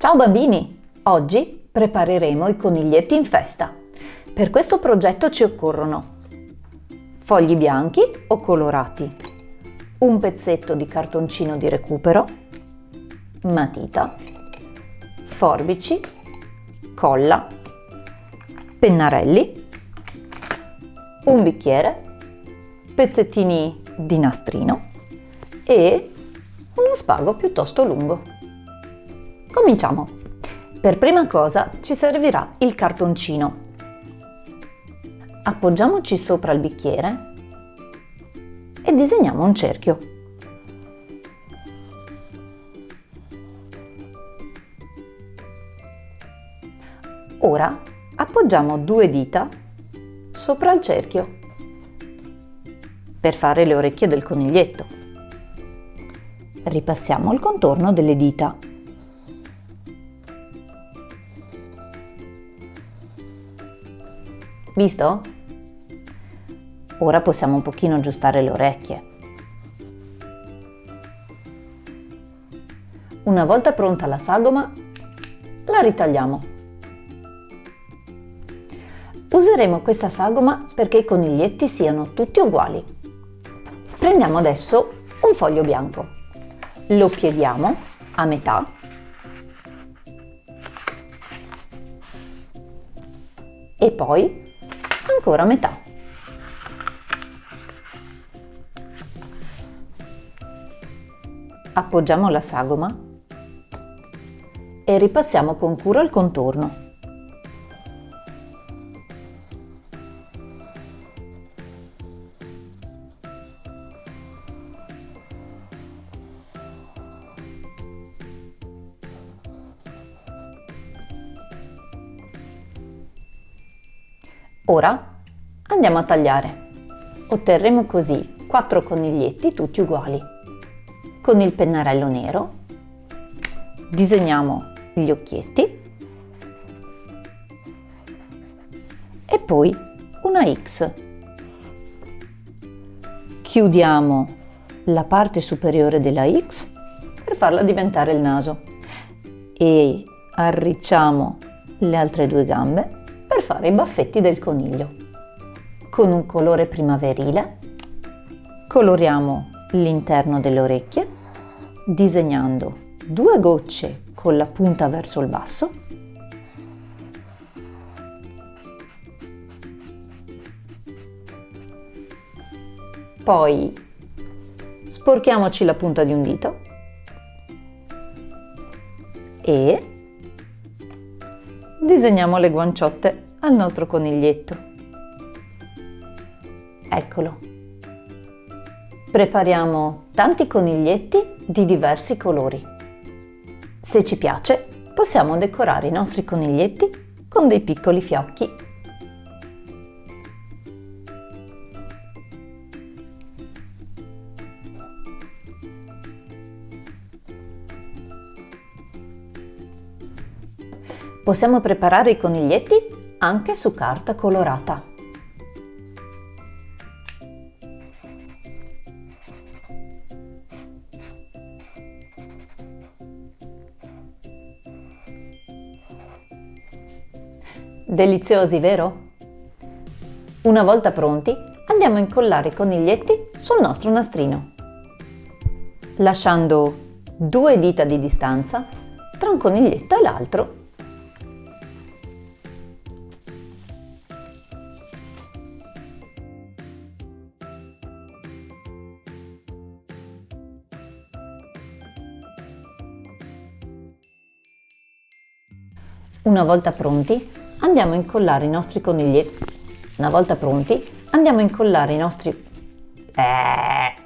Ciao bambini! Oggi prepareremo i coniglietti in festa. Per questo progetto ci occorrono fogli bianchi o colorati, un pezzetto di cartoncino di recupero, matita, forbici, colla, pennarelli, un bicchiere, pezzettini di nastrino e uno spago piuttosto lungo. Cominciamo! Per prima cosa ci servirà il cartoncino. Appoggiamoci sopra il bicchiere e disegniamo un cerchio. Ora appoggiamo due dita sopra il cerchio per fare le orecchie del coniglietto. Ripassiamo il contorno delle dita. Visto? Ora possiamo un pochino aggiustare le orecchie. Una volta pronta la sagoma, la ritagliamo. Useremo questa sagoma perché i coniglietti siano tutti uguali. Prendiamo adesso un foglio bianco, lo pieghiamo a metà e poi ancora metà. Appoggiamo la sagoma e ripassiamo con cura il contorno. Ora andiamo a tagliare. Otterremo così quattro coniglietti tutti uguali. Con il pennarello nero disegniamo gli occhietti e poi una X. Chiudiamo la parte superiore della X per farla diventare il naso e arricciamo le altre due gambe per fare i baffetti del coniglio. Con un colore primaverile coloriamo l'interno delle orecchie disegnando due gocce con la punta verso il basso poi sporchiamoci la punta di un dito e disegniamo le guanciotte al nostro coniglietto. Eccolo. Prepariamo tanti coniglietti di diversi colori. Se ci piace, possiamo decorare i nostri coniglietti con dei piccoli fiocchi. Possiamo preparare i coniglietti anche su carta colorata. Deliziosi, vero? Una volta pronti, andiamo a incollare i coniglietti sul nostro nastrino, lasciando due dita di distanza tra un coniglietto e l'altro Una volta pronti, andiamo a incollare i nostri coniglietti. Una volta pronti, andiamo a incollare i nostri... Eh...